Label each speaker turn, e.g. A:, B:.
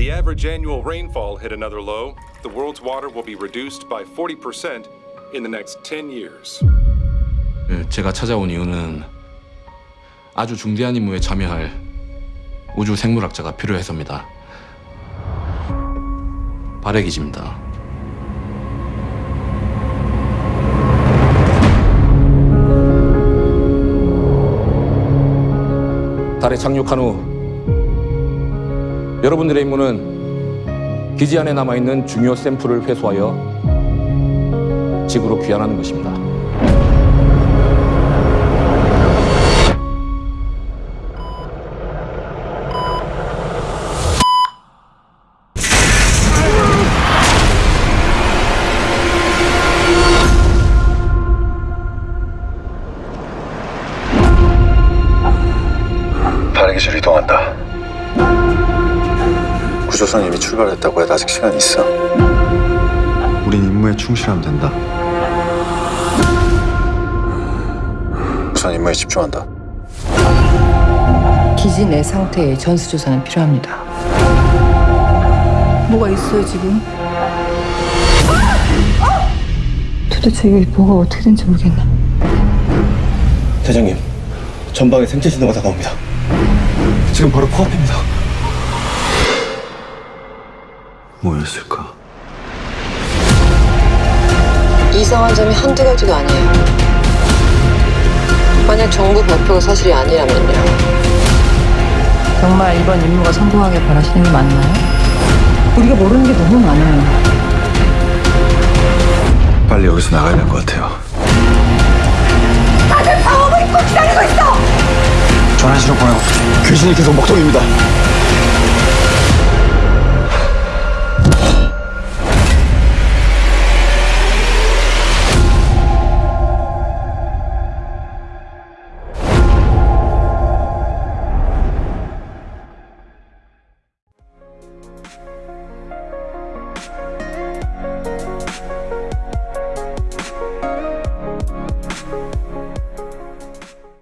A: The average annual rainfall hit another low. The world's water will be reduced by 40% in the next 10 years.
B: 예, 제가 찾아온 이유는 아주 중대한 임무에 참여할 우주 생물학자가 필요해서입니다. 발해기지입니다. 달에 착륙한 후 여러분들의 임무는 기지 안에 남아 있는 중요 샘플을 회수하여 지구로 귀환하는 것입니다.
C: 발기술 이동한다. 구조선 이미 출발했다고 해. 아직 시간 있어. 우린 임무에 충실하면 된다. 우선 임무에 집중한다.
D: 기지 내 상태의 전수조사는 필요합니다. 뭐가 있어요 지금? 도대체 이게 뭐가 어떻게 된지 모르겠네.
E: 대장님, 전방에 생체 신호가 다가옵니다. 지금 바로 코앞입니다.
C: 뭐였을까?
F: 이상한 점이 한두 가지가 아니에요. 만약 정부 발표가 사실이 아니라면요.
D: 정말 이번 임무가 성공하길 바라시는 게 맞나요? 우리가 모르는 게 너무 많아요.
C: 빨리 여기서 나가야 될 것 같아요.
E: 전환실로 보내고 귀신이 계속 먹통입니다.